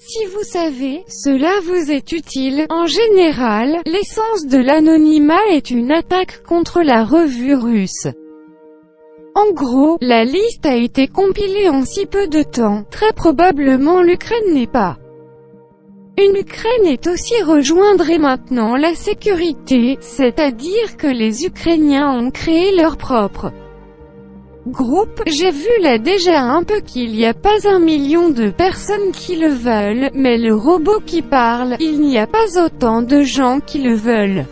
Si vous savez, cela vous est utile. En général, l'essence de l'anonymat est une attaque contre la revue russe. En gros, la liste a été compilée en si peu de temps. Très probablement l'Ukraine n'est pas. Une Ukraine est aussi rejoindre et maintenant la sécurité, c'est-à-dire que les Ukrainiens ont créé leur propre groupe, j'ai vu là déjà un peu qu'il n'y a pas un million de personnes qui le veulent, mais le robot qui parle, il n'y a pas autant de gens qui le veulent.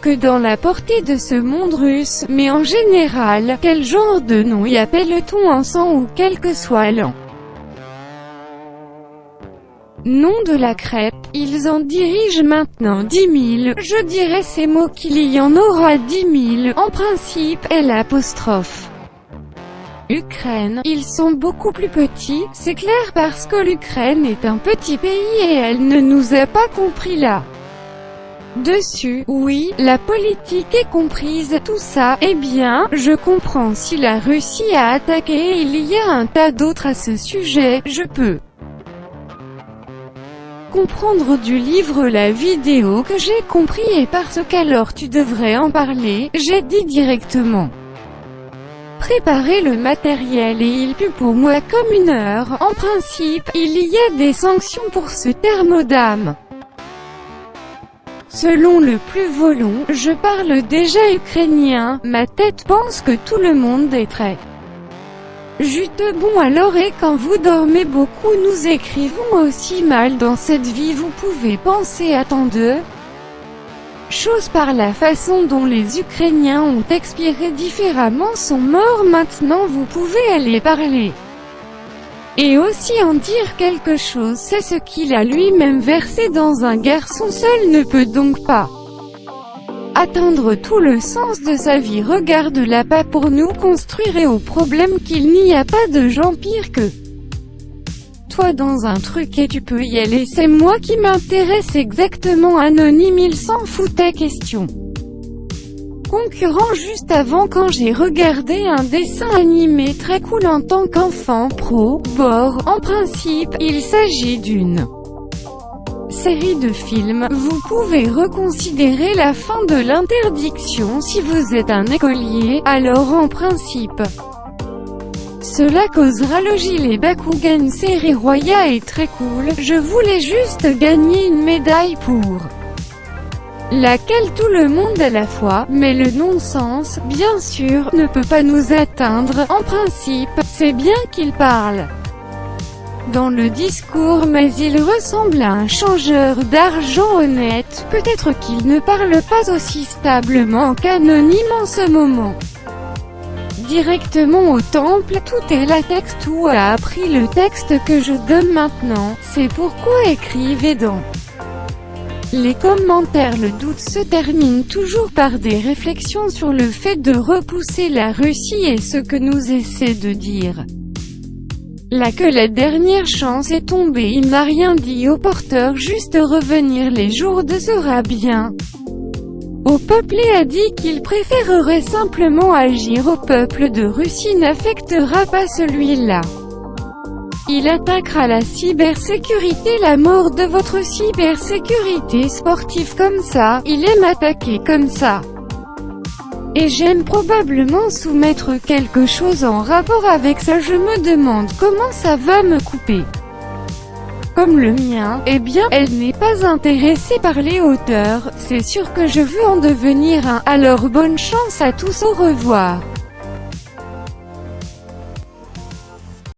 Que dans la portée de ce monde russe, mais en général, quel genre de nom y appelle-t-on en sang ou quel que soit l'an? Nom de la crêpe, ils en dirigent maintenant 10 000, je dirais ces mots qu'il y en aura 10 000, en principe, est l'apostrophe. Ukraine, ils sont beaucoup plus petits, c'est clair parce que l'Ukraine est un petit pays et elle ne nous a pas compris là. Dessus, oui, la politique est comprise, tout ça, eh bien, je comprends si la Russie a attaqué il y a un tas d'autres à ce sujet, je peux comprendre du livre la vidéo que j'ai compris et parce qu'alors tu devrais en parler, j'ai dit directement. Préparer le matériel et il pue pour moi comme une heure, en principe, il y a des sanctions pour ce thermodame. Selon le plus volon, je parle déjà ukrainien, ma tête pense que tout le monde est très Jute bon alors et quand vous dormez beaucoup nous écrivons aussi mal dans cette vie vous pouvez penser à tant de choses par la façon dont les Ukrainiens ont expiré différemment sont morts maintenant vous pouvez aller parler. Et aussi en dire quelque chose c'est ce qu'il a lui-même versé dans un garçon seul ne peut donc pas atteindre tout le sens de sa vie regarde-la pas pour nous construire et au problème qu'il n'y a pas de gens pires que toi dans un truc et tu peux y aller. C'est moi qui m'intéresse exactement anonyme il s'en foutait question. Concurrent juste avant quand j'ai regardé un dessin animé très cool en tant qu'enfant pro, bord, en principe, il s'agit d'une série de films, vous pouvez reconsidérer la fin de l'interdiction si vous êtes un écolier, alors en principe. Cela causera le gilet Bakugan série Roya est très cool, je voulais juste gagner une médaille pour laquelle tout le monde à la fois, mais le non-sens, bien sûr, ne peut pas nous atteindre, en principe, c'est bien qu'il parle dans le discours mais il ressemble à un changeur d'argent honnête, peut-être qu'il ne parle pas aussi stablement qu'anonyme en ce moment. Directement au temple, tout est la texte ou a appris le texte que je donne maintenant, c'est pourquoi écrivez dans les commentaires le doute se termine toujours par des réflexions sur le fait de repousser la Russie et ce que nous essaie de dire. Là que la dernière chance est tombée il n'a rien dit au porteur juste revenir les jours de sera bien. Au peuple et a dit qu'il préférerait simplement agir au peuple de Russie n'affectera pas celui-là. Il attaquera la cybersécurité la mort de votre cybersécurité sportive comme ça, il aime attaquer comme ça. Et j'aime probablement soumettre quelque chose en rapport avec ça je me demande comment ça va me couper. Comme le mien, eh bien, elle n'est pas intéressée par les hauteurs, c'est sûr que je veux en devenir un, alors bonne chance à tous au revoir.